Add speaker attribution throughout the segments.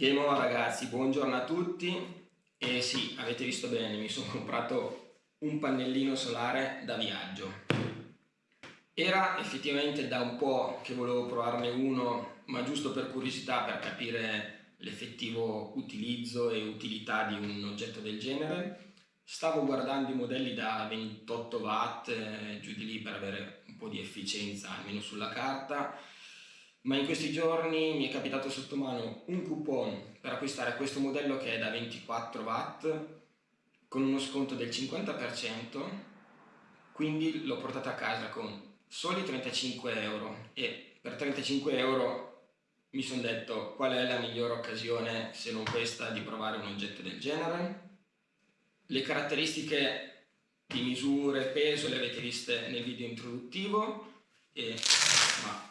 Speaker 1: Game on ragazzi, buongiorno a tutti e sì, avete visto bene, mi sono comprato un pannellino solare da viaggio. Era effettivamente da un po' che volevo provarne uno, ma giusto per curiosità, per capire l'effettivo utilizzo e utilità di un oggetto del genere. Stavo guardando i modelli da 28 watt, eh, giù di lì per avere un po' di efficienza, almeno sulla carta, ma in questi giorni mi è capitato sotto mano un coupon per acquistare questo modello che è da 24 watt con uno sconto del 50% quindi l'ho portato a casa con soli 35 euro. E per 35 euro mi sono detto qual è la migliore occasione se non questa di provare un oggetto del genere? Le caratteristiche di misure e peso le avete viste nel video introduttivo e ma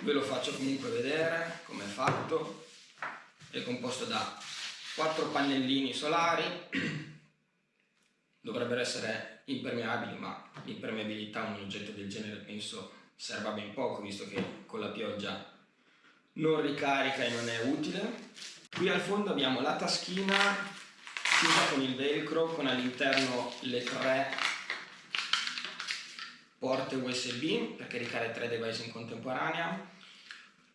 Speaker 1: ve lo faccio comunque vedere come è fatto. È composto da quattro pannellini solari. Dovrebbero essere impermeabili ma l'impermeabilità un oggetto del genere penso serva ben poco visto che con la pioggia non ricarica e non è utile. Qui al fondo abbiamo la taschina chiusa con il velcro con all'interno le tre porte USB per caricare tre device in contemporanea.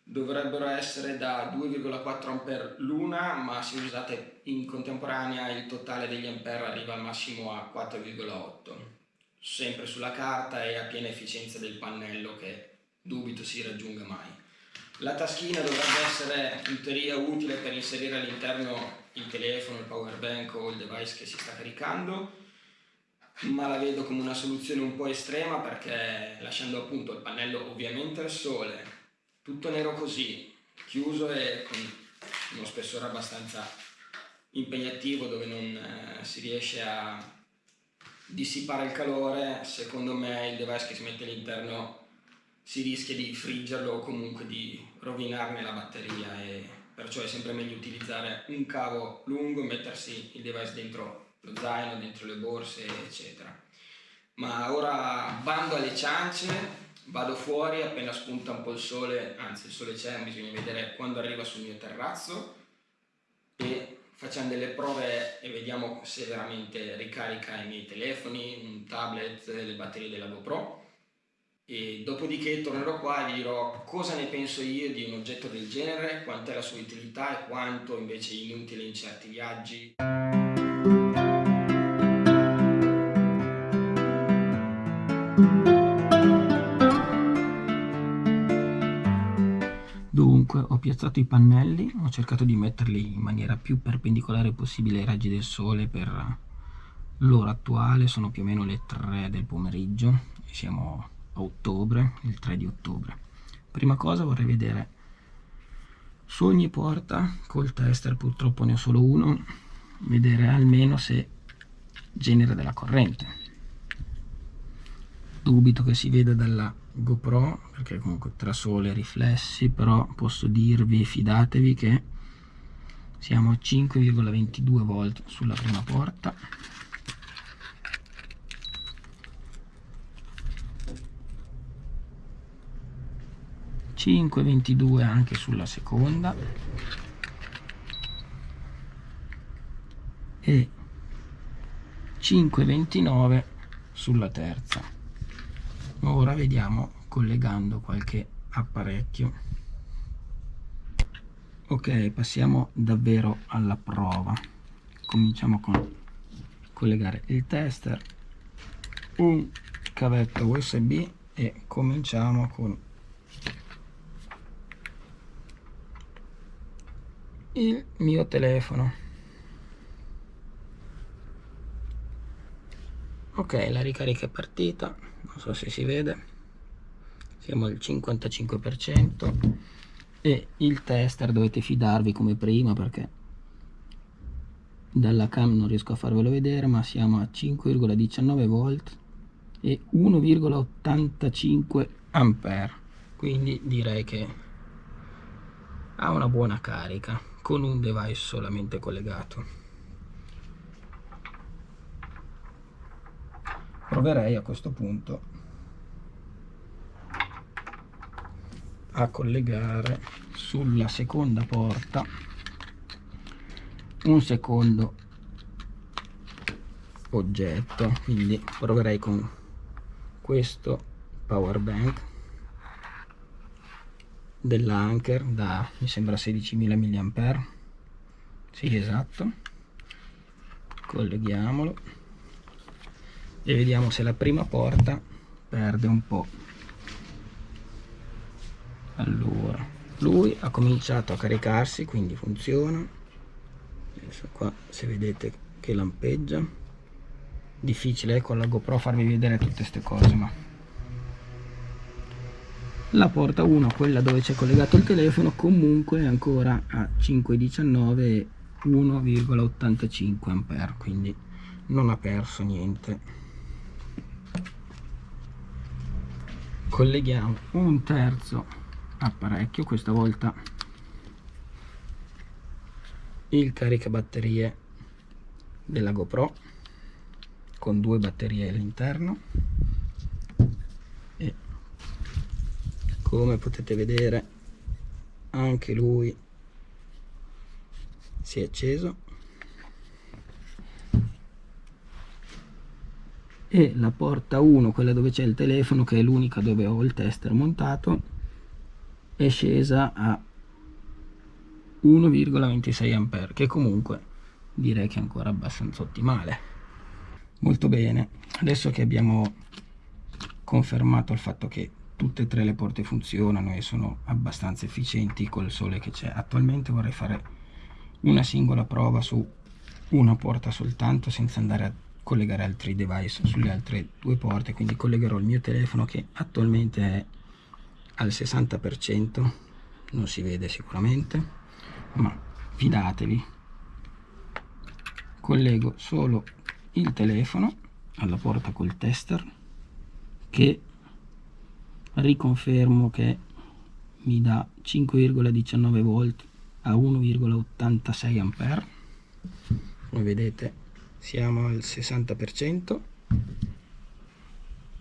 Speaker 1: Dovrebbero essere da 2,4 A l'una ma se usate in contemporanea il totale degli ampere arriva al massimo a 4,8 sempre sulla carta e a piena efficienza del pannello che dubito si raggiunga mai. La taschina dovrebbe essere in teoria utile per inserire all'interno il telefono, il power bank o il device che si sta caricando ma la vedo come una soluzione un po' estrema perché lasciando appunto il pannello ovviamente al sole, tutto nero così, chiuso e con uno spessore abbastanza impegnativo dove non eh, si riesce a dissipare il calore, secondo me il device che si mette all'interno si rischia di friggerlo o comunque di rovinarne la batteria e perciò è sempre meglio utilizzare un cavo lungo e mettersi il device dentro lo zaino, dentro le borse, eccetera. Ma ora bando alle ciance, vado fuori appena spunta un po' il sole, anzi il sole c'è, bisogna vedere quando arriva sul mio terrazzo e facciamo delle prove e vediamo se veramente ricarica i miei telefoni, un tablet, le batterie della GoPro e dopodiché tornerò qua e vi dirò cosa ne penso io di un oggetto del genere, quant'è la sua utilità e quanto invece è inutile in certi viaggi. Dunque ho piazzato i pannelli, ho cercato di metterli in maniera più perpendicolare possibile ai raggi del sole per l'ora attuale, sono più o meno le 3 del pomeriggio, siamo a ottobre, il 3 di ottobre. Prima cosa vorrei vedere su ogni porta, col tester purtroppo ne ho solo uno, vedere almeno se genera della corrente dubito che si veda dalla GoPro perché comunque tra sole e riflessi però posso dirvi fidatevi che siamo a 5,22 volt sulla prima porta ,5,22 anche sulla seconda. E 5,29 sulla terza ora vediamo collegando qualche apparecchio. Ok passiamo davvero alla prova. Cominciamo con collegare il tester un cavetto usb e cominciamo con il mio telefono ok la ricarica è partita non so se si vede. Siamo al 55% e il tester dovete fidarvi come prima perché dalla cam non riesco a farvelo vedere ma siamo a 5,19 volt e 1,85 ampere. Quindi direi che ha una buona carica con un device solamente collegato proverei a questo punto a collegare sulla seconda porta un secondo oggetto. Quindi proverei con questo power bank dell'Anker da mi sembra 16.000 mAh sì esatto. Colleghiamolo e vediamo se la prima porta perde un po' allora lui ha cominciato a caricarsi quindi funziona. Adesso qua se vedete che lampeggia. Difficile con la GoPro farvi vedere tutte queste cose ma la porta 1 quella dove c'è collegato il telefono comunque è ancora a 519 e 1,85 ampere quindi non ha perso niente colleghiamo un terzo apparecchio questa volta il caricabatterie della GoPro con due batterie all'interno. E come potete vedere anche lui si è acceso e la porta 1 quella dove c'è il telefono che è l'unica dove ho il tester montato è scesa a 1,26 A che comunque direi che è ancora abbastanza ottimale. Molto bene. Adesso che abbiamo confermato il fatto che tutte e tre le porte funzionano e sono abbastanza efficienti col sole che c'è attualmente vorrei fare una singola prova su una porta soltanto senza andare a collegare altri device sulle altre due porte quindi collegherò il mio telefono che attualmente è al 60% non si vede sicuramente ma fidatevi collego solo il telefono alla porta col tester che riconfermo che mi dà 5,19 volt a 1,86 ampere. Come vedete siamo al 60%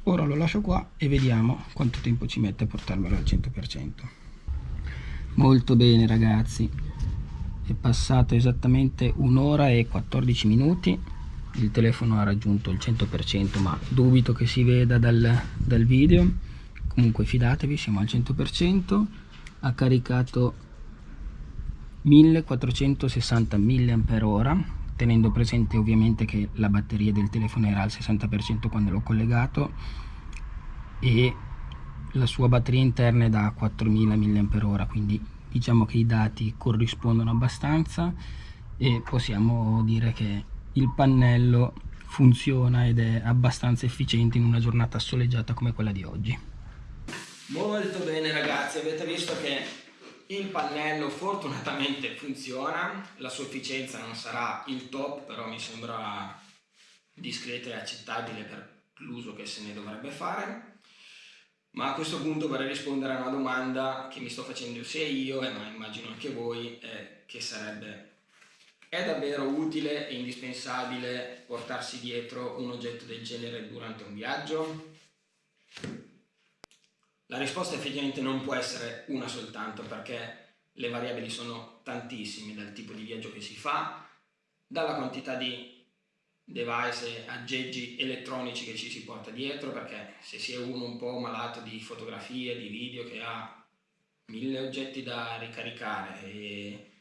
Speaker 1: ora lo lascio qua e vediamo quanto tempo ci mette a portarmelo al 100% molto bene ragazzi. È passato esattamente un'ora e 14 minuti. Il telefono ha raggiunto il 100% ma dubito che si veda dal, dal video. Comunque fidatevi siamo al 100% ha caricato 1460 mAh tenendo presente ovviamente che la batteria del telefono era al 60% quando l'ho collegato e la sua batteria interna è da 4000 mAh quindi diciamo che i dati corrispondono abbastanza e possiamo dire che il pannello funziona ed è abbastanza efficiente in una giornata soleggiata come quella di oggi. Molto bene ragazzi. Avete visto che il pannello fortunatamente funziona, la sua efficienza non sarà il top, però mi sembra discreta e accettabile per l'uso che se ne dovrebbe fare. Ma a questo punto vorrei rispondere a una domanda che mi sto facendo sia io, ma immagino anche voi, eh, che sarebbe è davvero utile e indispensabile portarsi dietro un oggetto del genere durante un viaggio? La risposta effettivamente non può essere una soltanto perché le variabili sono tantissime dal tipo di viaggio che si fa, dalla quantità di device aggeggi elettronici che ci si porta dietro perché se si è uno un po' malato di fotografie, di video che ha mille oggetti da ricaricare e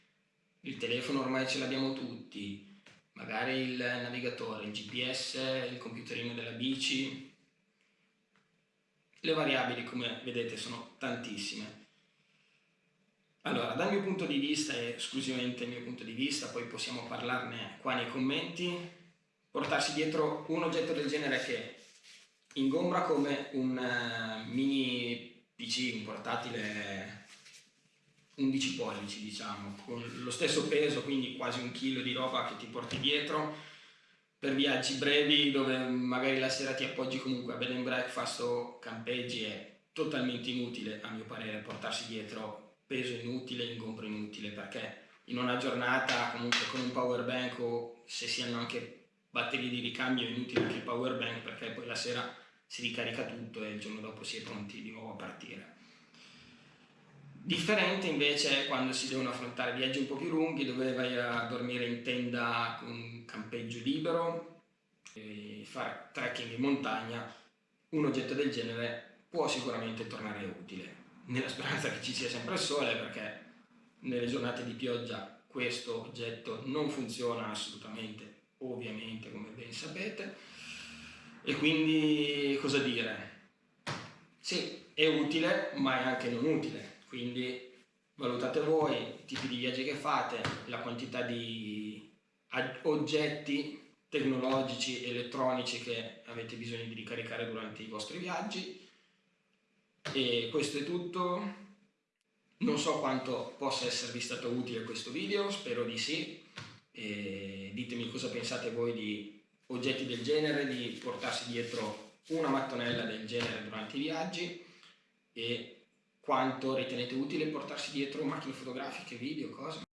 Speaker 1: il telefono ormai ce l'abbiamo tutti, magari il navigatore, il GPS, il computerino della bici, le variabili, come vedete, sono tantissime. Allora, dal mio punto di vista, e esclusivamente il mio punto di vista, poi possiamo parlarne qua nei commenti, portarsi dietro un oggetto del genere che ingombra come un uh, mini PC, un portatile 11 pollici diciamo, con lo stesso peso, quindi quasi un chilo di roba che ti porti dietro, per viaggi brevi dove magari la sera ti appoggi comunque a bed and breakfast o campeggi è totalmente inutile a mio parere portarsi dietro peso inutile, ingombro inutile perché in una giornata comunque con un power bank o se si hanno anche batterie di ricambio è inutile anche il power bank perché poi la sera si ricarica tutto e il giorno dopo si è pronti di nuovo a partire Differente invece quando si devono affrontare viaggi un po' più lunghi dove vai a dormire in tenda con campeggio libero fare trekking in montagna, un oggetto del genere può sicuramente tornare utile, nella speranza che ci sia sempre il sole perché nelle giornate di pioggia questo oggetto non funziona assolutamente, ovviamente come ben sapete, e quindi cosa dire? Sì, è utile ma è anche non utile quindi valutate voi i tipi di viaggi che fate, la quantità di oggetti tecnologici, elettronici che avete bisogno di ricaricare durante i vostri viaggi. E questo è tutto. Non so quanto possa esservi stato utile questo video, spero di sì. E ditemi cosa pensate voi di oggetti del genere, di portarsi dietro una mattonella del genere durante i viaggi. E quanto ritenete utile portarsi dietro macchine fotografiche, video, cose?